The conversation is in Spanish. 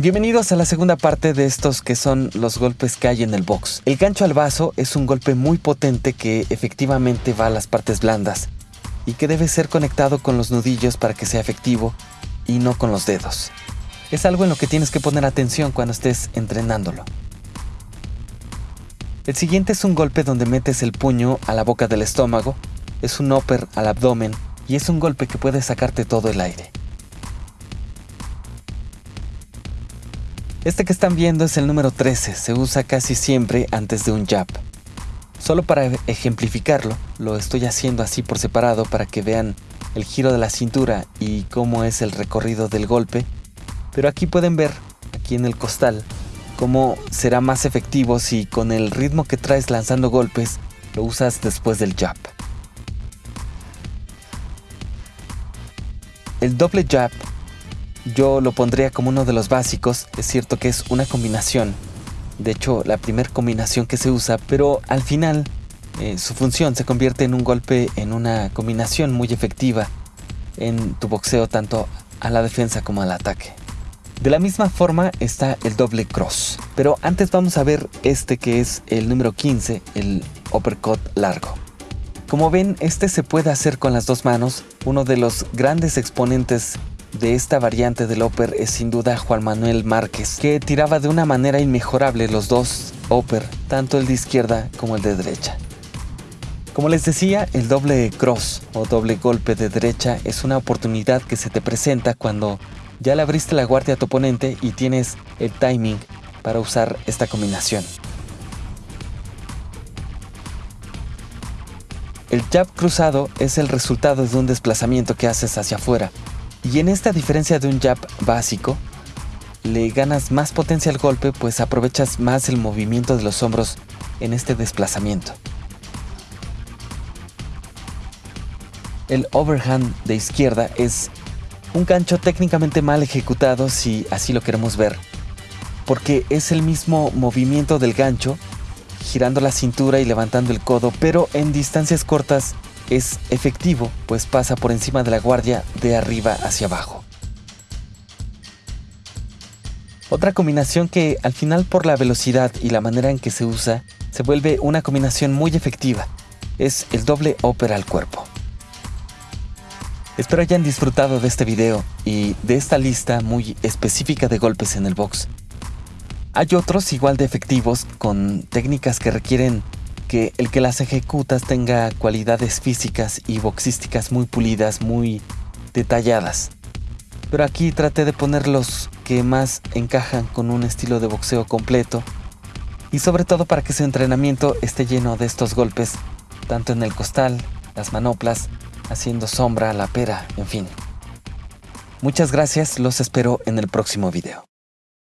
Bienvenidos a la segunda parte de estos que son los golpes que hay en el box. El gancho al vaso es un golpe muy potente que efectivamente va a las partes blandas y que debe ser conectado con los nudillos para que sea efectivo y no con los dedos. Es algo en lo que tienes que poner atención cuando estés entrenándolo. El siguiente es un golpe donde metes el puño a la boca del estómago, es un upper al abdomen y es un golpe que puede sacarte todo el aire. Este que están viendo es el número 13, se usa casi siempre antes de un jab. Solo para ejemplificarlo, lo estoy haciendo así por separado para que vean el giro de la cintura y cómo es el recorrido del golpe, pero aquí pueden ver, aquí en el costal, cómo será más efectivo si con el ritmo que traes lanzando golpes lo usas después del jab. El doble jab yo lo pondría como uno de los básicos. Es cierto que es una combinación. De hecho, la primera combinación que se usa, pero al final eh, su función se convierte en un golpe, en una combinación muy efectiva en tu boxeo tanto a la defensa como al ataque. De la misma forma está el doble cross, pero antes vamos a ver este que es el número 15, el uppercut largo. Como ven, este se puede hacer con las dos manos, uno de los grandes exponentes de esta variante del Oper es sin duda Juan Manuel Márquez, que tiraba de una manera inmejorable los dos Oper, tanto el de izquierda como el de derecha. Como les decía, el doble cross o doble golpe de derecha es una oportunidad que se te presenta cuando ya le abriste la guardia a tu oponente y tienes el timing para usar esta combinación. El jab cruzado es el resultado de un desplazamiento que haces hacia afuera, y en esta diferencia de un jab básico, le ganas más potencia al golpe pues aprovechas más el movimiento de los hombros en este desplazamiento. El overhand de izquierda es un gancho técnicamente mal ejecutado si así lo queremos ver, porque es el mismo movimiento del gancho, girando la cintura y levantando el codo, pero en distancias cortas es efectivo, pues pasa por encima de la guardia de arriba hacia abajo. Otra combinación que al final por la velocidad y la manera en que se usa, se vuelve una combinación muy efectiva, es el doble ópera al cuerpo. Espero hayan disfrutado de este video y de esta lista muy específica de golpes en el box. Hay otros igual de efectivos con técnicas que requieren que el que las ejecutas tenga cualidades físicas y boxísticas muy pulidas, muy detalladas. Pero aquí traté de poner los que más encajan con un estilo de boxeo completo y sobre todo para que su entrenamiento esté lleno de estos golpes, tanto en el costal, las manoplas, haciendo sombra, la pera, en fin. Muchas gracias, los espero en el próximo video.